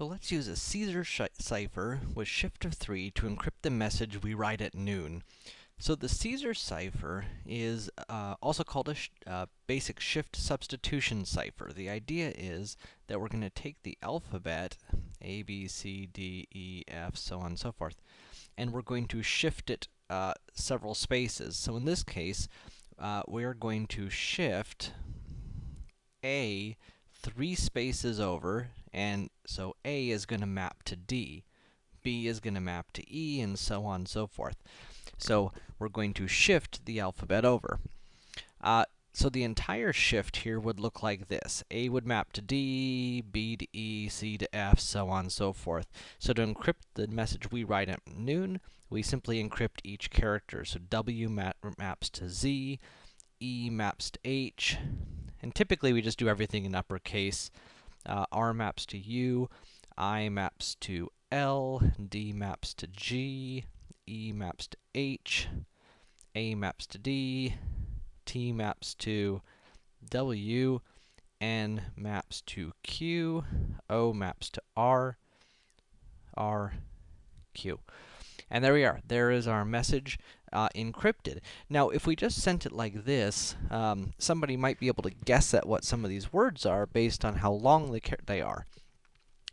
So let's use a Caesar cipher with shift of 3 to encrypt the message we write at noon. So the Caesar cipher is uh, also called a sh uh, basic shift substitution cipher. The idea is that we're going to take the alphabet, A, B, C, D, E, F, so on and so forth, and we're going to shift it uh, several spaces. So in this case, uh, we're going to shift A three spaces over, and so A is going to map to D. B is going to map to E, and so on and so forth. So we're going to shift the alphabet over. Uh, so the entire shift here would look like this. A would map to D, B to E, C to F, so on and so forth. So to encrypt the message we write at noon, we simply encrypt each character. So W map maps to Z, E maps to H, and typically we just do everything in uppercase. Uh, R maps to U, I maps to L, D maps to G, E maps to H, A maps to D, T maps to W, N maps to Q, O maps to R, R, Q. And there we are. There is our message uh, encrypted. Now, if we just sent it like this, um, somebody might be able to guess at what some of these words are based on how long they, they are.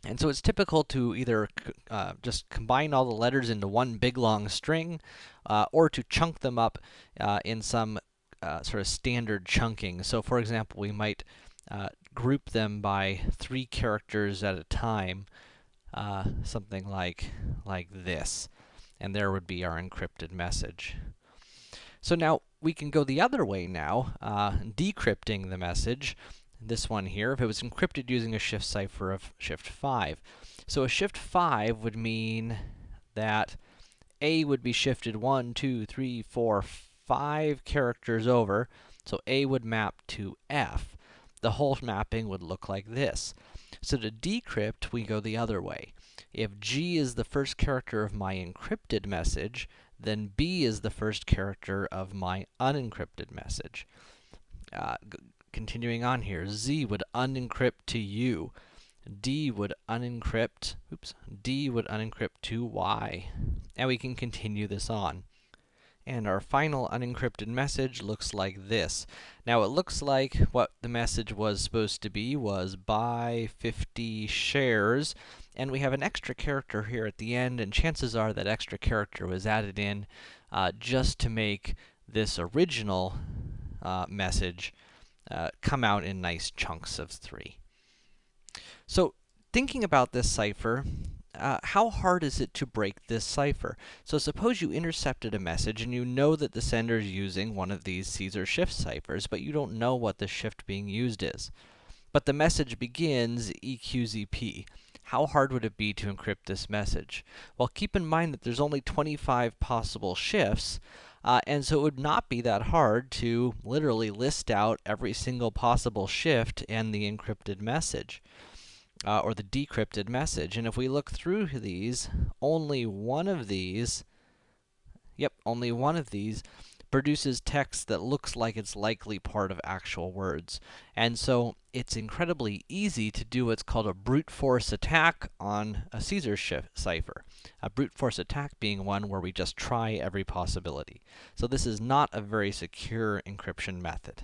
And so it's typical to either uh, just combine all the letters into one big long string, uh, or to chunk them up uh, in some uh, sort of standard chunking. So for example, we might uh, group them by three characters at a time, uh, something like, like this and there would be our encrypted message. So now, we can go the other way now, uh, decrypting the message. This one here, if it was encrypted using a shift cipher of shift 5. So a shift 5 would mean that A would be shifted one, two, three, four, five characters over, so A would map to F. The whole mapping would look like this. So to decrypt, we go the other way. If G is the first character of my encrypted message, then B is the first character of my unencrypted message. Uh, continuing on here, Z would unencrypt to U. D would unencrypt, oops, D would unencrypt to Y. And we can continue this on. And our final unencrypted message looks like this. Now, it looks like what the message was supposed to be was buy 50 shares, and we have an extra character here at the end, and chances are that extra character was added in uh, just to make this original uh, message uh, come out in nice chunks of three. So, thinking about this cipher, uh, how hard is it to break this cipher? So suppose you intercepted a message and you know that the sender is using one of these Caesar shift ciphers, but you don't know what the shift being used is. But the message begins EQZP. How hard would it be to encrypt this message? Well, keep in mind that there's only 25 possible shifts, uh, and so it would not be that hard to literally list out every single possible shift and the encrypted message uh, or the decrypted message. And if we look through these, only one of these, yep, only one of these produces text that looks like it's likely part of actual words. And so it's incredibly easy to do what's called a brute force attack on a Caesar cipher. A brute force attack being one where we just try every possibility. So this is not a very secure encryption method.